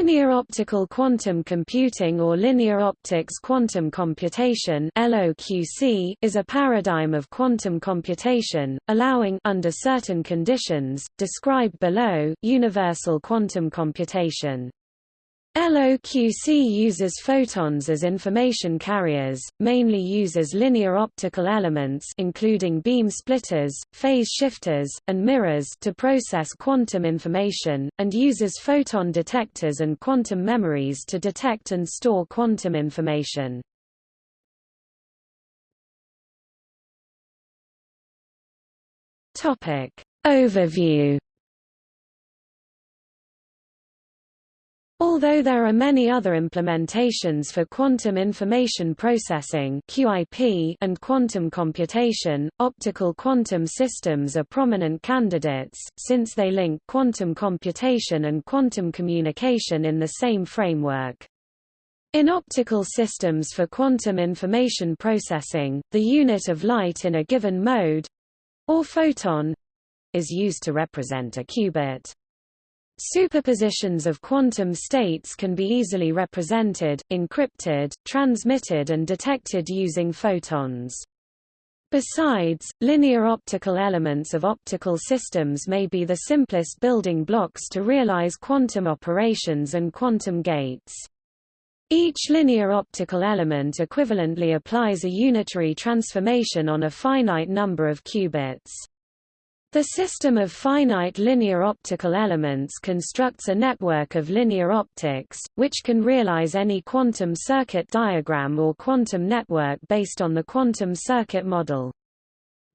Linear optical quantum computing or linear optics quantum computation (LOQC) is a paradigm of quantum computation, allowing under certain conditions, described below, universal quantum computation. LOQC uses photons as information carriers, mainly uses linear optical elements including beam splitters, phase shifters, and mirrors to process quantum information, and uses photon detectors and quantum memories to detect and store quantum information. Overview Although there are many other implementations for quantum information processing (QIP) and quantum computation, optical quantum systems are prominent candidates, since they link quantum computation and quantum communication in the same framework. In optical systems for quantum information processing, the unit of light in a given mode—or photon—is used to represent a qubit. Superpositions of quantum states can be easily represented, encrypted, transmitted and detected using photons. Besides, linear optical elements of optical systems may be the simplest building blocks to realize quantum operations and quantum gates. Each linear optical element equivalently applies a unitary transformation on a finite number of qubits. The system of finite linear optical elements constructs a network of linear optics, which can realize any quantum circuit diagram or quantum network based on the quantum circuit model.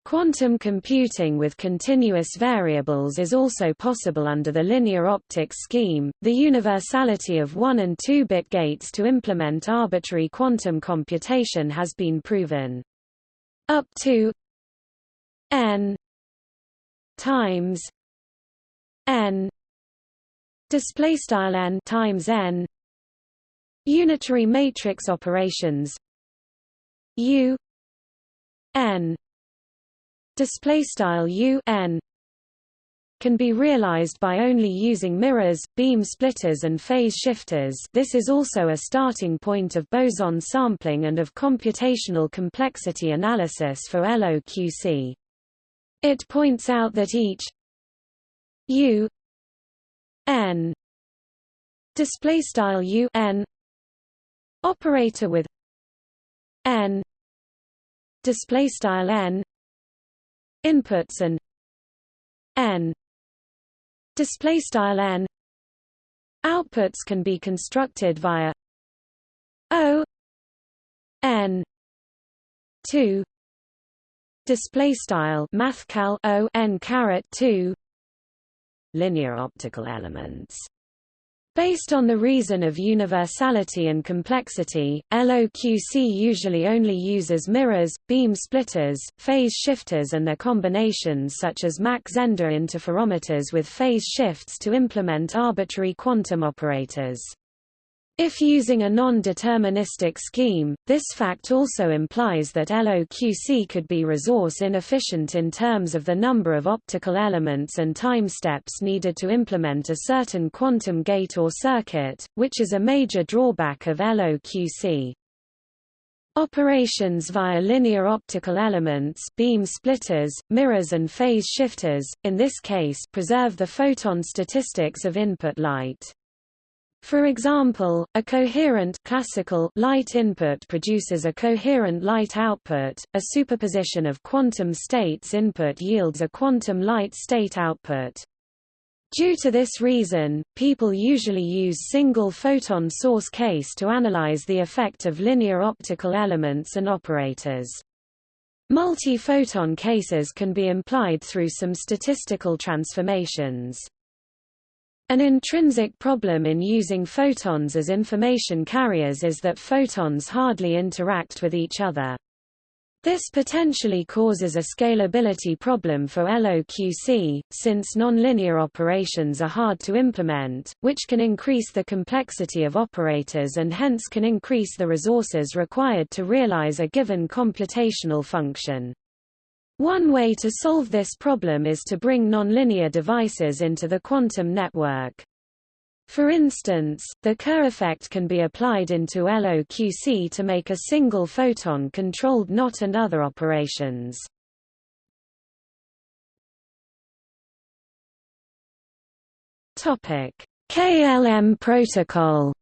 Quantum computing with continuous variables is also possible under the linear optics scheme. The universality of 1 and 2 bit gates to implement arbitrary quantum computation has been proven. Up to n times n display style n times n unitary matrix operations u n display style u n can be realized by only using mirrors, beam splitters and phase shifters this is also a starting point of boson sampling and of computational complexity analysis for LOQC. It points out that each u n display style u n operator with n display style n inputs and n display style n outputs can be constructed via o n 2 display style mathcal o n caret 2 linear optical elements Based on the reason of universality and complexity, LOQC usually only uses mirrors, beam splitters, phase shifters and their combinations such as Mach Zehnder interferometers with phase shifts to implement arbitrary quantum operators. If using a non-deterministic scheme, this fact also implies that LOQC could be resource inefficient in terms of the number of optical elements and time steps needed to implement a certain quantum gate or circuit, which is a major drawback of LOQC. Operations via linear optical elements beam splitters, mirrors and phase shifters, in this case preserve the photon statistics of input light. For example, a coherent classical light input produces a coherent light output, a superposition of quantum states input yields a quantum light state output. Due to this reason, people usually use single photon source case to analyze the effect of linear optical elements and operators. Multi-photon cases can be implied through some statistical transformations. An intrinsic problem in using photons as information carriers is that photons hardly interact with each other. This potentially causes a scalability problem for LOQC, since nonlinear operations are hard to implement, which can increase the complexity of operators and hence can increase the resources required to realize a given computational function. One way to solve this problem is to bring nonlinear devices into the quantum network. For instance, the Kerr effect can be applied into LOQC to make a single photon controlled NOT and other operations. KLM protocol.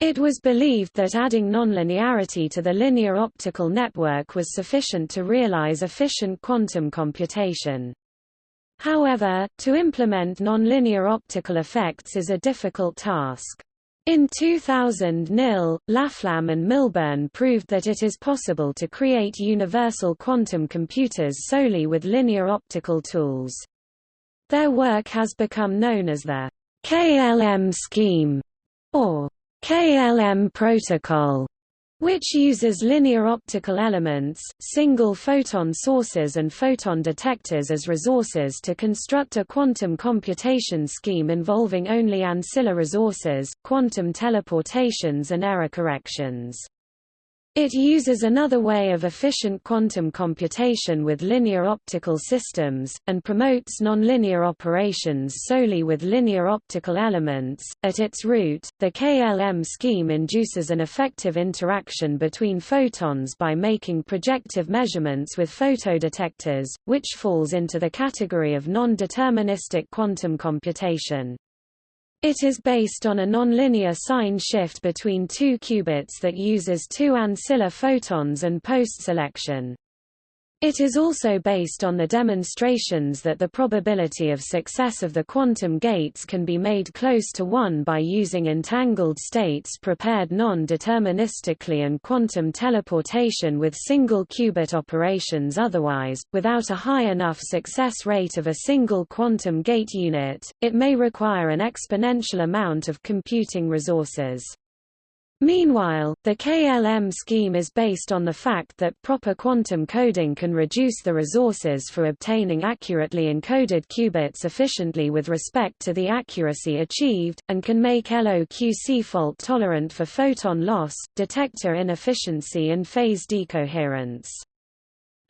It was believed that adding nonlinearity to the linear optical network was sufficient to realize efficient quantum computation. However, to implement nonlinear optical effects is a difficult task. In 2000 Knill, Laflamme and Milburn proved that it is possible to create universal quantum computers solely with linear optical tools. Their work has become known as the KLM scheme, or KLM protocol, which uses linear optical elements, single photon sources and photon detectors as resources to construct a quantum computation scheme involving only ancilla resources, quantum teleportations and error corrections. It uses another way of efficient quantum computation with linear optical systems, and promotes nonlinear operations solely with linear optical elements. At its root, the KLM scheme induces an effective interaction between photons by making projective measurements with photodetectors, which falls into the category of non-deterministic quantum computation. It is based on a nonlinear sign shift between two qubits that uses two ancilla photons and post-selection. It is also based on the demonstrations that the probability of success of the quantum gates can be made close to 1 by using entangled states prepared non-deterministically and quantum teleportation with single qubit operations otherwise, without a high enough success rate of a single quantum gate unit, it may require an exponential amount of computing resources. Meanwhile, the KLM scheme is based on the fact that proper quantum coding can reduce the resources for obtaining accurately encoded qubits efficiently with respect to the accuracy achieved, and can make LOQC fault tolerant for photon loss, detector inefficiency and phase decoherence.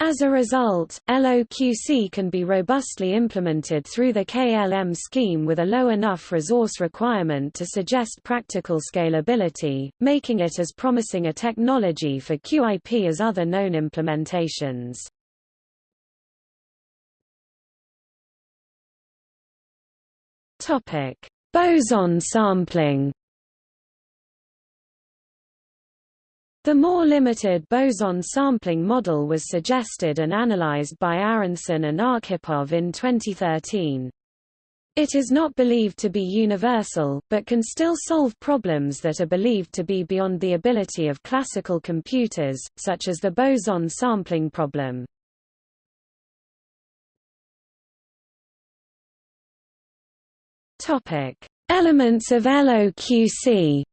As a result, LOQC can be robustly implemented through the KLM scheme with a low enough resource requirement to suggest practical scalability, making it as promising a technology for QIP as other known implementations. Boson sampling The more limited boson sampling model was suggested and analyzed by Aaronson and Arkhipov in 2013. It is not believed to be universal, but can still solve problems that are believed to be beyond the ability of classical computers, such as the boson sampling problem. Elements of LOQC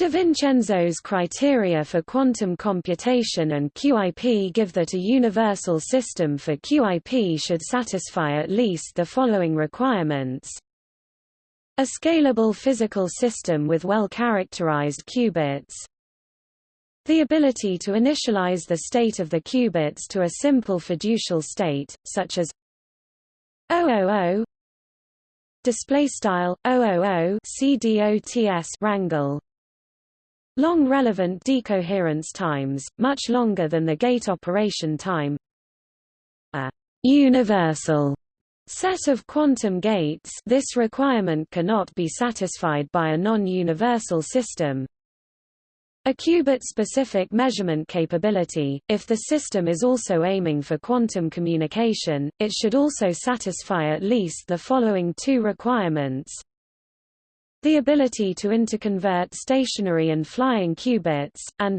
DiVincenzo's criteria for quantum computation and QIP give that a universal system for QIP should satisfy at least the following requirements. A scalable physical system with well-characterized qubits. The ability to initialize the state of the qubits to a simple fiducial state, such as 000 display style 000 CDOTS rangle Long relevant decoherence times, much longer than the gate operation time. A universal set of quantum gates this requirement cannot be satisfied by a non-universal system. A qubit-specific measurement capability, if the system is also aiming for quantum communication, it should also satisfy at least the following two requirements. The ability to interconvert stationary and flying qubits, and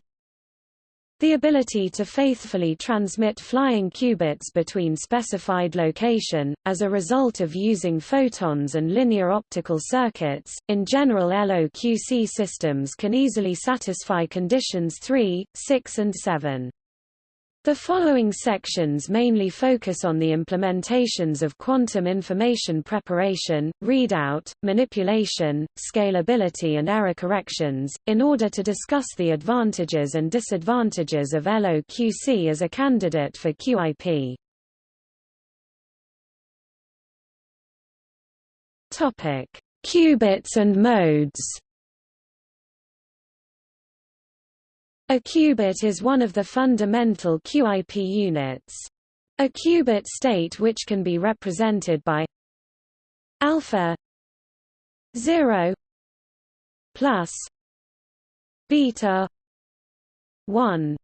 the ability to faithfully transmit flying qubits between specified location, as a result of using photons and linear optical circuits. In general, LOQC systems can easily satisfy conditions 3, 6, and 7. The following sections mainly focus on the implementations of quantum information preparation, readout, manipulation, scalability and error corrections, in order to discuss the advantages and disadvantages of LOQC as a candidate for QIP. Qubits and modes A qubit is one of the fundamental QIP units. A qubit state which can be represented by alpha 0 plus beta 1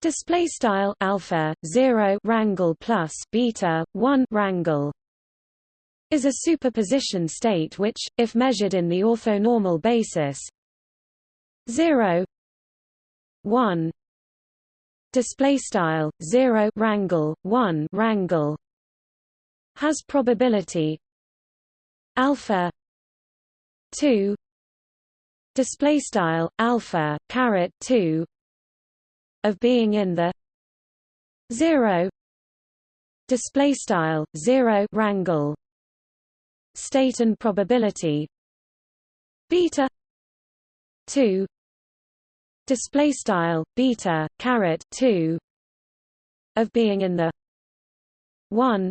display style alpha 0 rangle plus beta 1 rangle is a superposition state which if measured in the orthonormal basis 0 1 display style 0 rangle 1 rangle has probability. Alpha. 2 display style alpha caret 2 of being in the 0 display style 0 rangle state and probability. Beta. 2 display style beta caret 2 of being in the 1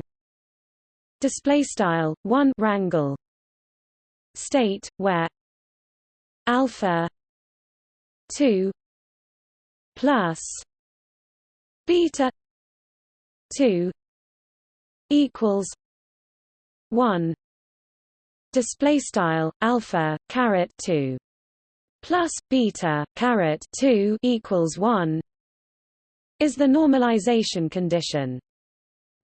display style 1 rangle state where alpha 2 plus beta 2 equals 1 display style alpha caret 2 plus beta caret 2 equals 1 is the normalization condition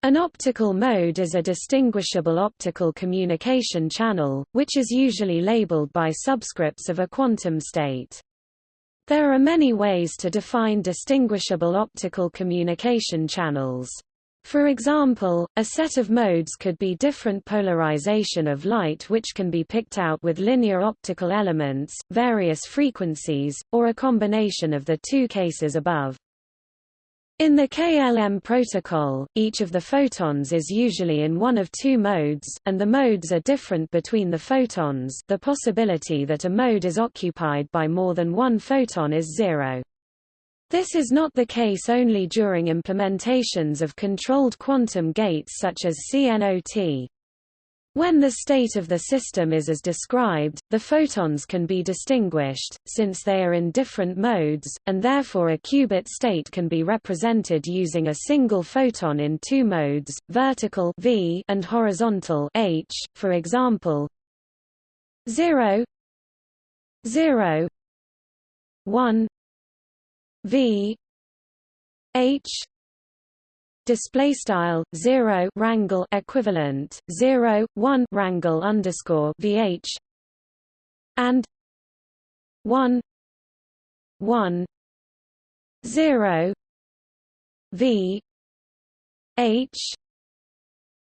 an optical mode is a distinguishable optical communication channel, which is usually labeled by subscripts of a quantum state. There are many ways to define distinguishable optical communication channels. For example, a set of modes could be different polarization of light which can be picked out with linear optical elements, various frequencies, or a combination of the two cases above. In the KLM protocol, each of the photons is usually in one of two modes, and the modes are different between the photons the possibility that a mode is occupied by more than one photon is zero. This is not the case only during implementations of controlled quantum gates such as CNOT. When the state of the system is as described, the photons can be distinguished, since they are in different modes, and therefore a qubit state can be represented using a single photon in two modes, vertical v and horizontal h, for example 0 0 1 v h display style 0 rangle equivalent 0 1 rangle underscore vh and 1 1 0 v h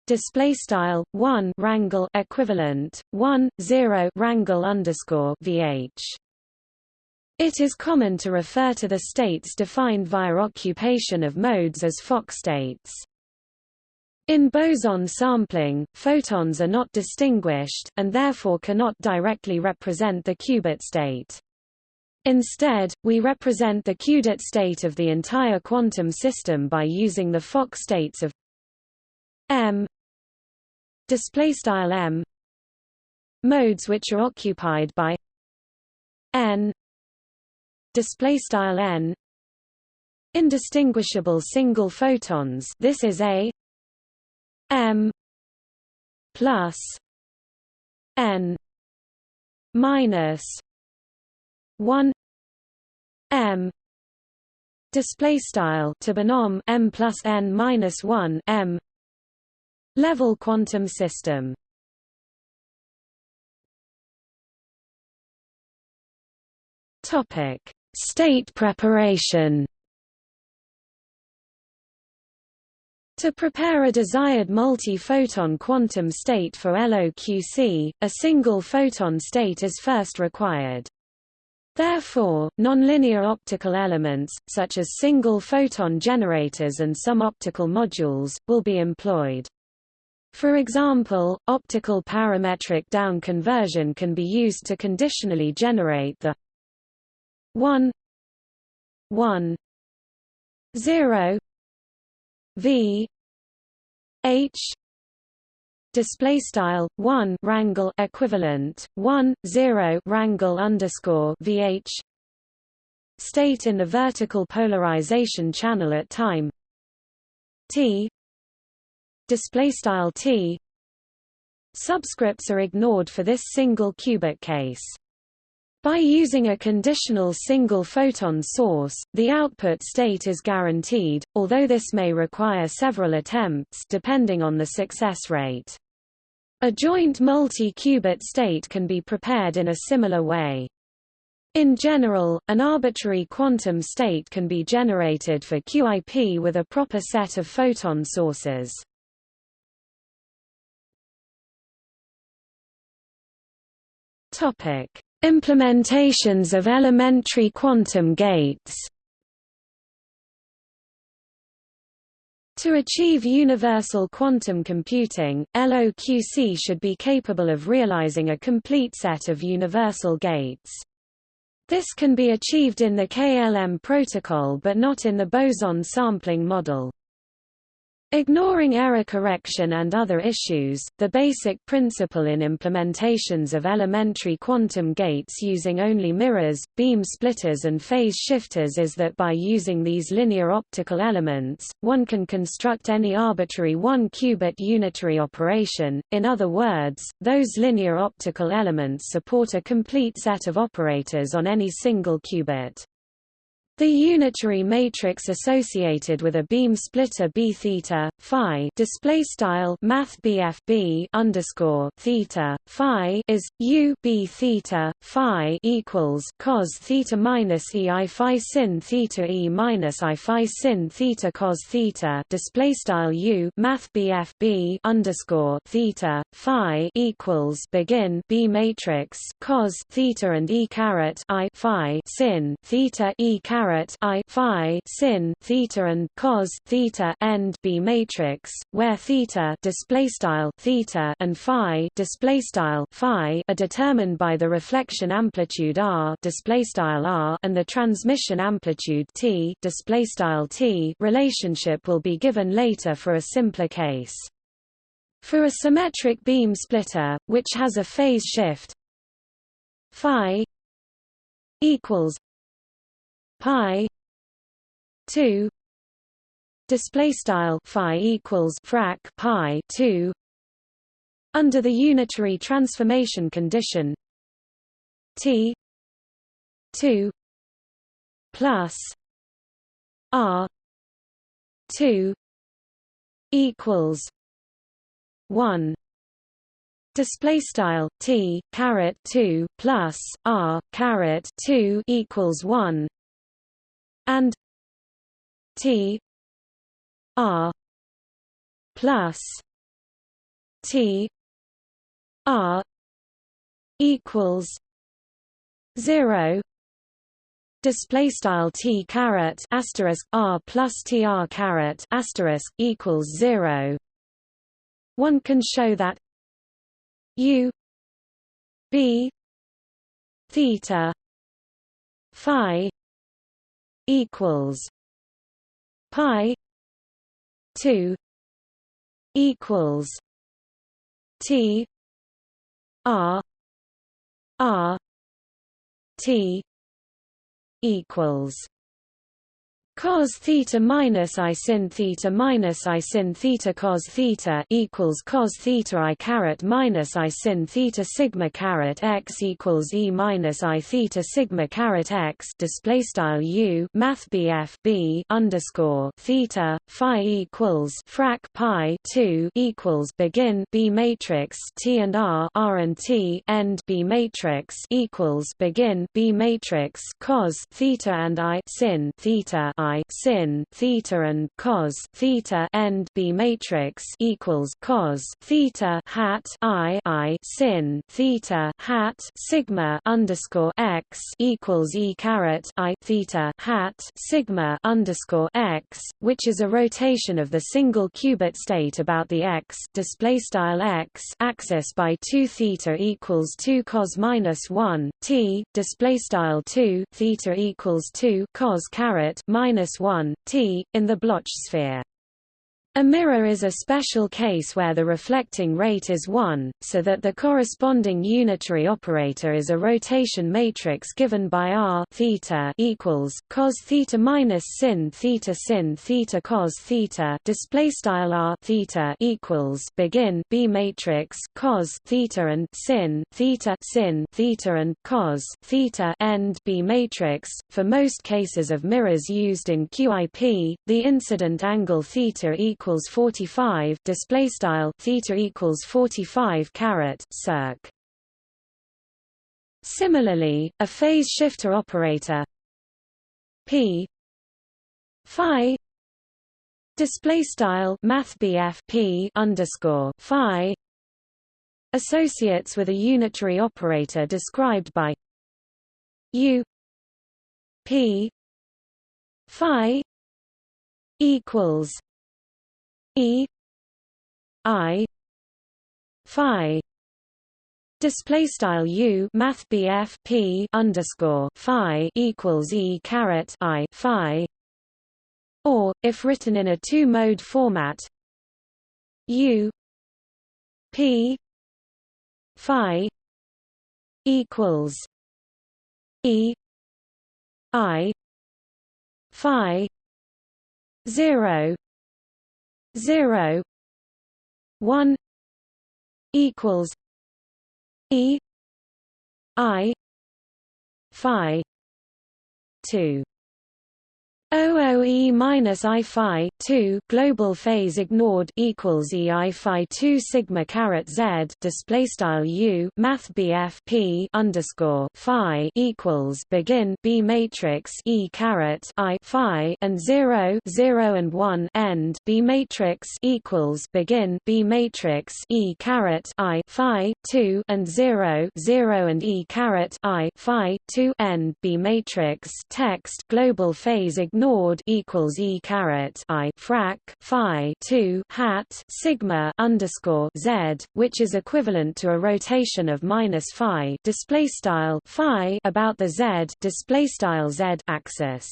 display style 1 rangle equivalent 1 0 rangle underscore vh it is common to refer to the states defined via occupation of modes as Fock states. In boson sampling, photons are not distinguished, and therefore cannot directly represent the qubit state. Instead, we represent the qubit state of the entire quantum system by using the Fock states of m m modes which are occupied by n display style n indistinguishable single photons this is a m plus n minus 1 m display style to m plus n minus 1 m level quantum system. Topic State preparation To prepare a desired multi-photon quantum state for LOQC, a single photon state is first required. Therefore, nonlinear optical elements, such as single photon generators and some optical modules, will be employed. For example, optical parametric down conversion can be used to conditionally generate the 1 1 0 v h display style 1 rangle equivalent 1 0 rangle underscore vh state in the vertical polarization channel at time t display style t subscripts are ignored for this single qubit case by using a conditional single photon source, the output state is guaranteed, although this may require several attempts depending on the success rate. A joint multi-qubit state can be prepared in a similar way. In general, an arbitrary quantum state can be generated for QIP with a proper set of photon sources. Topic: Implementations of elementary quantum gates To achieve universal quantum computing, LOQC should be capable of realizing a complete set of universal gates. This can be achieved in the KLM protocol but not in the boson sampling model. Ignoring error correction and other issues, the basic principle in implementations of elementary quantum gates using only mirrors, beam splitters and phase shifters is that by using these linear optical elements, one can construct any arbitrary one-qubit unitary operation, in other words, those linear optical elements support a complete set of operators on any single qubit. The unitary matrix associated with a beam splitter b theta phi display style math b underscore theta phi is u b theta phi equals cos theta minus e i phi sin theta e minus i phi sin theta cos theta display style u math b underscore theta phi equals begin b matrix cos theta and e caret i phi sin theta e caret caret i phi sin theta and cos theta end B matrix, where theta display style theta and phi display style phi are determined by the reflection amplitude r display style r and the transmission amplitude t display style t relationship will be given later for a simpler case. For a symmetric beam splitter, which has a phase shift phi equals pi 2 display style phi equals frac pi 2 under the unitary transformation condition t 2 plus r 2 equals 1 display style t caret 2 plus r caret 2 equals 1 and T R plus T R equals zero Display style t caret asterisk r plus tr caret asterisk equals zero. One can show that u b theta phi equals pi 2 equals t r r t equals cos theta minus i sin theta minus i sin theta cos theta equals cos theta i caret minus i sin theta sigma caret x equals e minus i theta sigma caret x display style u math bf b underscore theta phi equals frac pi 2 equals begin b matrix t and r r and t end b matrix equals begin b matrix cos theta and i sin theta I sin theta and cos theta end B matrix equals cos theta hat I I sin theta hat sigma underscore x equals E caret I theta hat sigma underscore x, which is a rotation of the single qubit state about the x display style x axis by two theta equals two cos minus one t display style two theta equals two cos caret minus minus 1, t, in the Bloch sphere. A mirror is a special case where the reflecting rate is 1, so that the corresponding unitary operator is a rotation matrix given by r theta equals cos theta minus sin theta sin theta cos theta display style r theta equals begin b matrix cos theta and sin theta sin theta and cos theta end b matrix. For most cases of mirrors used in QIP, the incident angle theta equals equals 45 display style theta equals 45 caret circ. Similarly, a phase shifter operator p phi display style math p underscore phi associates with a unitary operator described by u p phi equals E I Phi display style U math BF P underscore Phi equals E caret I Phi. Or if written in a two mode format U P Phi equals E I Phi zero zero one equals E I Phi two OOE minus I phi 2 global phase ignored equals E I phi 2 sigma caret Z display style U math BF P underscore phi equals begin B matrix E caret I phi and 0 0 and 1 end B matrix equals begin B matrix E caret I phi 2 and 0 0 and E caret I phi 2 end B matrix text global phase ignored ignored equals e caret i frac phi 2 hat sigma underscore z, which is equivalent to a rotation of minus phi display style phi about the z display style z axis.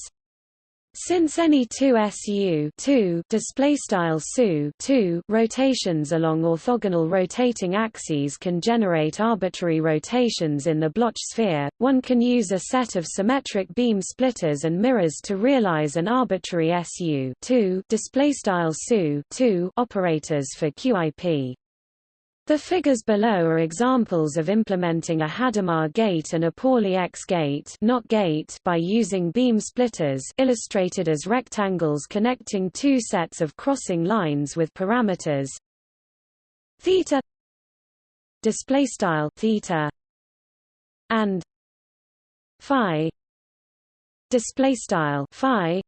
Since any two SU 2 display style SU 2 rotations along orthogonal rotating axes can generate arbitrary rotations in the Bloch sphere, one can use a set of symmetric beam splitters and mirrors to realize an arbitrary SU display style SU 2 operators for QIP. The figures below are examples of implementing a Hadamard gate and a Pauli X gate, not gate by using beam splitters illustrated as rectangles connecting two sets of crossing lines with parameters. Theta display style theta and phi display style phi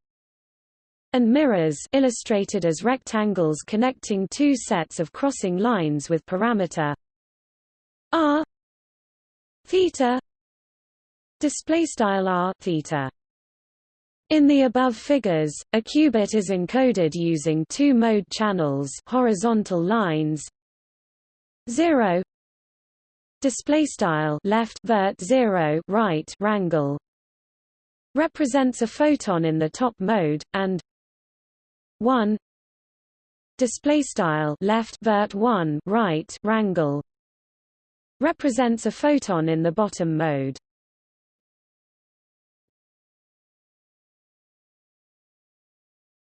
and mirrors illustrated as rectangles connecting two sets of crossing lines with parameter r theta display style r theta. In the above figures, a qubit is encoded using two mode channels, horizontal lines 0 display style left vert 0 right rangle represents a photon in the top mode and 1 display style left vert 1 right rangle represents a photon in the bottom mode.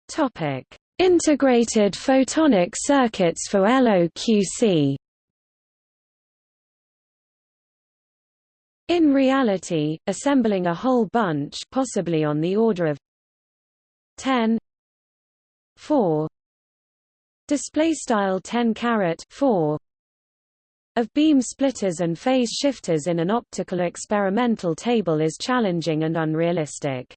Topic. Integrated photonic circuits for LOQC In reality, assembling a whole bunch possibly on the order of 10 4 display style 10 caret 4 of beam splitters and phase shifters in an optical experimental table is challenging and unrealistic.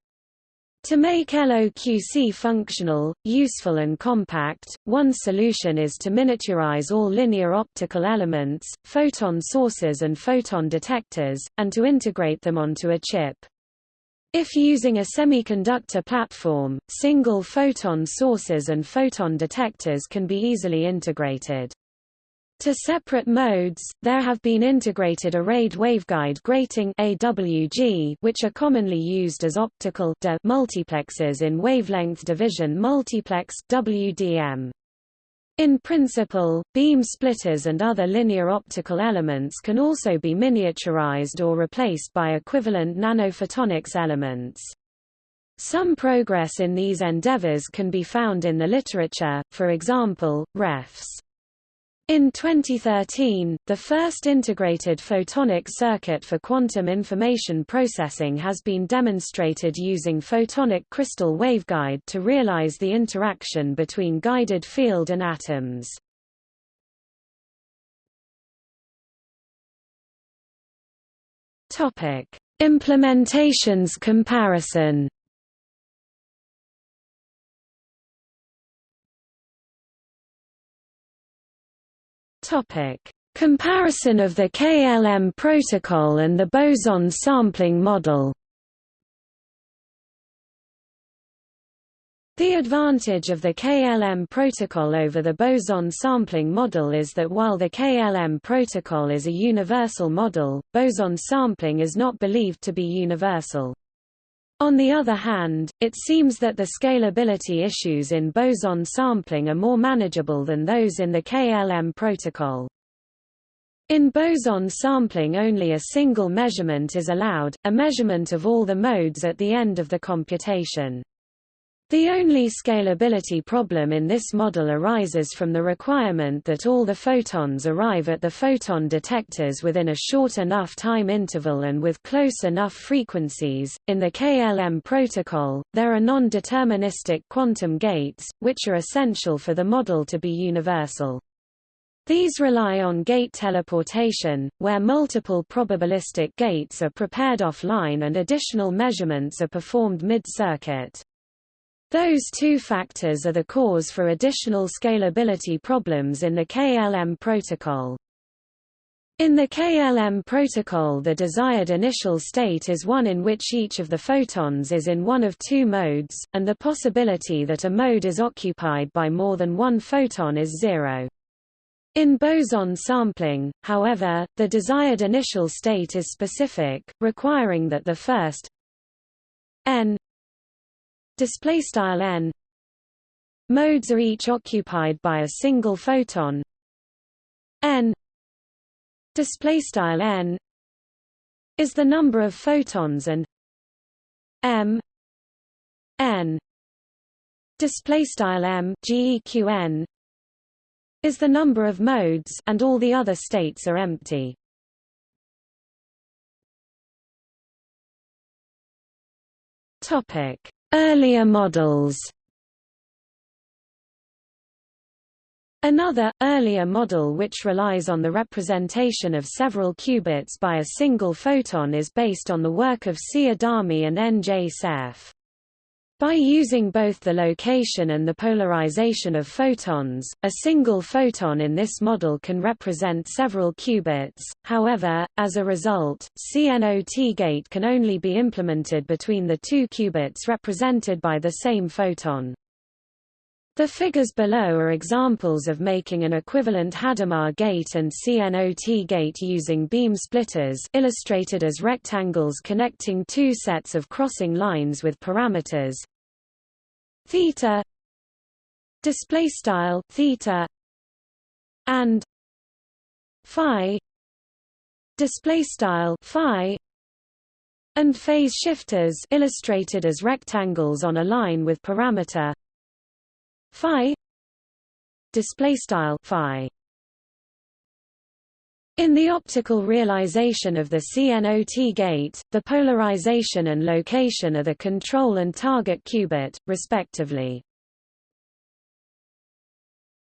To make LOQC functional, useful and compact, one solution is to miniaturize all linear optical elements, photon sources and photon detectors, and to integrate them onto a chip. If using a semiconductor platform, single photon sources and photon detectors can be easily integrated. To separate modes, there have been integrated arrayed waveguide grating AWG, which are commonly used as optical multiplexes in wavelength division multiplex WDM. In principle, beam splitters and other linear optical elements can also be miniaturized or replaced by equivalent nanophotonics elements. Some progress in these endeavors can be found in the literature, for example, refs. In 2013, the first integrated photonic circuit for quantum information processing has been demonstrated using photonic crystal waveguide to realize the interaction between guided field and atoms. Topic: Implementations comparison. Topic: Comparison of the KLM protocol and the boson sampling model. The advantage of the KLM protocol over the boson sampling model is that while the KLM protocol is a universal model, boson sampling is not believed to be universal. On the other hand, it seems that the scalability issues in boson sampling are more manageable than those in the KLM protocol. In boson sampling only a single measurement is allowed, a measurement of all the modes at the end of the computation. The only scalability problem in this model arises from the requirement that all the photons arrive at the photon detectors within a short enough time interval and with close enough frequencies. In the KLM protocol, there are non-deterministic quantum gates, which are essential for the model to be universal. These rely on gate teleportation, where multiple probabilistic gates are prepared offline and additional measurements are performed mid-circuit. Those two factors are the cause for additional scalability problems in the KLM protocol. In the KLM protocol the desired initial state is one in which each of the photons is in one of two modes, and the possibility that a mode is occupied by more than one photon is zero. In boson sampling, however, the desired initial state is specific, requiring that the first n display style n. Modes are each occupied by a single photon. N display style n is the number of photons and m n display style m is the number of modes and all the other states are empty. Topic Earlier models Another, earlier model which relies on the representation of several qubits by a single photon is based on the work of C. Adami and N. J. Cerf. By using both the location and the polarization of photons, a single photon in this model can represent several qubits, however, as a result, CNOT gate can only be implemented between the two qubits represented by the same photon. The figures below are examples of making an equivalent Hadamard gate and CNOT gate using beam splitters illustrated as rectangles connecting two sets of crossing lines with parameters theta display style theta and phi display style phi and phase shifters illustrated as rectangles on a line with parameter phi display style phi in the optical realization of the CNOT gate, the polarization and location are the control and target qubit, respectively.